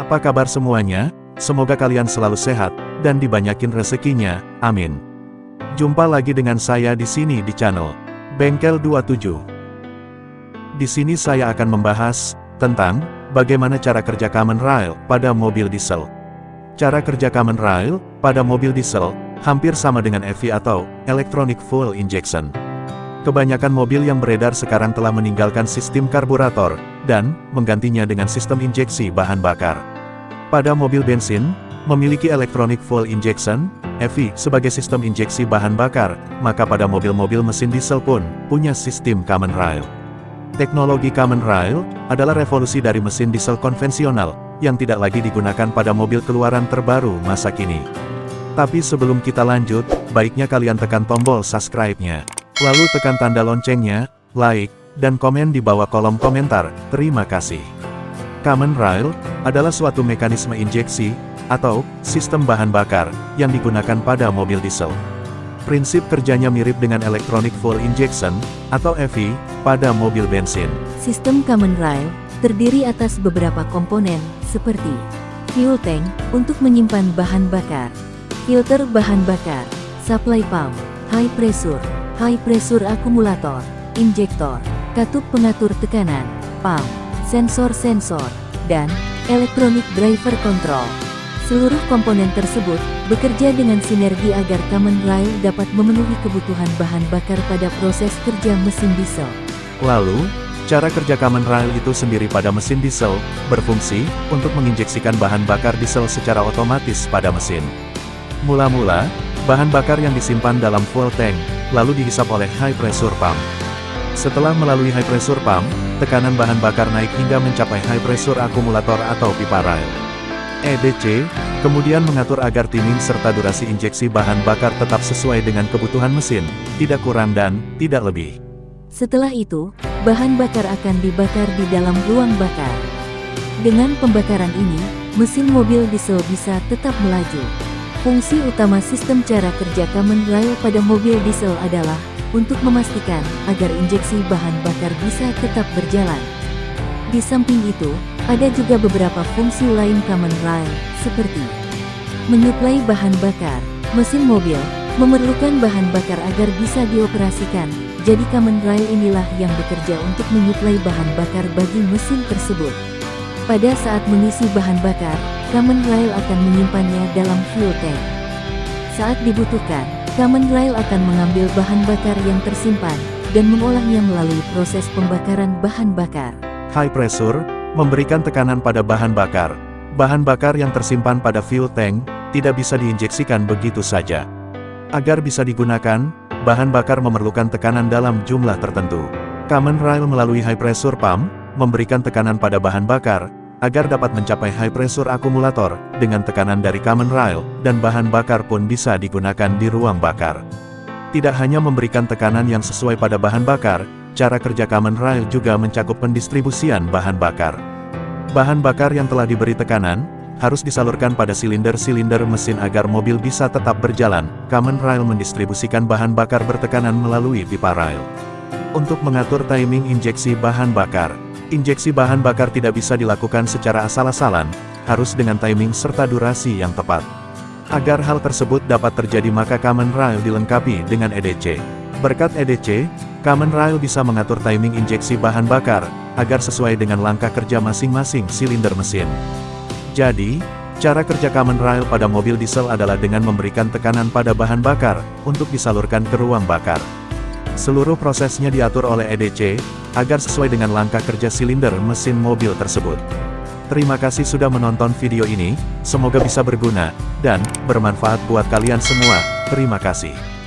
Apa kabar semuanya? Semoga kalian selalu sehat, dan dibanyakin rezekinya, amin. Jumpa lagi dengan saya di sini di channel Bengkel 27. Di sini saya akan membahas tentang bagaimana cara kerja common rail pada mobil diesel. Cara kerja common rail pada mobil diesel hampir sama dengan EV atau electronic fuel injection. Kebanyakan mobil yang beredar sekarang telah meninggalkan sistem karburator, dan menggantinya dengan sistem injeksi bahan bakar. Pada mobil bensin, memiliki electronic fuel injection, EV, sebagai sistem injeksi bahan bakar, maka pada mobil-mobil mesin diesel pun, punya sistem common rail. Teknologi common rail, adalah revolusi dari mesin diesel konvensional, yang tidak lagi digunakan pada mobil keluaran terbaru masa kini. Tapi sebelum kita lanjut, baiknya kalian tekan tombol subscribe-nya. Lalu tekan tanda loncengnya, like, dan komen di bawah kolom komentar, terima kasih. Common rail, adalah suatu mekanisme injeksi, atau sistem bahan bakar, yang digunakan pada mobil diesel. Prinsip kerjanya mirip dengan electronic fuel injection, atau EV, pada mobil bensin. Sistem common rail terdiri atas beberapa komponen, seperti fuel tank untuk menyimpan bahan bakar, filter bahan bakar, supply pump, high pressure, high pressure akumulator, injektor, katup pengatur tekanan, pump, sensor-sensor, dan electronic driver control. Seluruh komponen tersebut bekerja dengan sinergi agar common rail dapat memenuhi kebutuhan bahan bakar pada proses kerja mesin diesel. Lalu, cara kerja common rail itu sendiri pada mesin diesel, berfungsi untuk menginjeksikan bahan bakar diesel secara otomatis pada mesin. Mula-mula, bahan bakar yang disimpan dalam fuel tank, lalu dihisap oleh high pressure pump. Setelah melalui high pressure pump, tekanan bahan bakar naik hingga mencapai high pressure akumulator atau pipa rail. EDC, kemudian mengatur agar timing serta durasi injeksi bahan bakar tetap sesuai dengan kebutuhan mesin, tidak kurang dan tidak lebih. Setelah itu, bahan bakar akan dibakar di dalam ruang bakar. Dengan pembakaran ini, mesin mobil diesel bisa tetap melaju. Fungsi utama sistem cara kerja common rail pada mobil diesel adalah untuk memastikan agar injeksi bahan bakar bisa tetap berjalan. Di samping itu, ada juga beberapa fungsi lain common rail, seperti menyuplai bahan bakar. Mesin mobil memerlukan bahan bakar agar bisa dioperasikan, jadi common rail inilah yang bekerja untuk menyuplai bahan bakar bagi mesin tersebut. Pada saat mengisi bahan bakar, common rail akan menyimpannya dalam fuel tank. Saat dibutuhkan, common rail akan mengambil bahan bakar yang tersimpan, dan mengolahnya melalui proses pembakaran bahan bakar. High pressure, memberikan tekanan pada bahan bakar. Bahan bakar yang tersimpan pada fuel tank, tidak bisa diinjeksikan begitu saja. Agar bisa digunakan, bahan bakar memerlukan tekanan dalam jumlah tertentu. Common rail melalui high pressure pump, memberikan tekanan pada bahan bakar, agar dapat mencapai high pressure akumulator, dengan tekanan dari common rail, dan bahan bakar pun bisa digunakan di ruang bakar. Tidak hanya memberikan tekanan yang sesuai pada bahan bakar, cara kerja common rail juga mencakup pendistribusian bahan bakar. Bahan bakar yang telah diberi tekanan, harus disalurkan pada silinder-silinder mesin agar mobil bisa tetap berjalan. Common rail mendistribusikan bahan bakar bertekanan melalui pipa rail. Untuk mengatur timing injeksi bahan bakar, Injeksi bahan bakar tidak bisa dilakukan secara asal-asalan, harus dengan timing serta durasi yang tepat. Agar hal tersebut dapat terjadi maka Common Rail dilengkapi dengan EDC. Berkat EDC, Common Rail bisa mengatur timing injeksi bahan bakar, agar sesuai dengan langkah kerja masing-masing silinder mesin. Jadi, cara kerja Common Rail pada mobil diesel adalah dengan memberikan tekanan pada bahan bakar, untuk disalurkan ke ruang bakar. Seluruh prosesnya diatur oleh EDC, agar sesuai dengan langkah kerja silinder mesin mobil tersebut. Terima kasih sudah menonton video ini, semoga bisa berguna, dan bermanfaat buat kalian semua, terima kasih.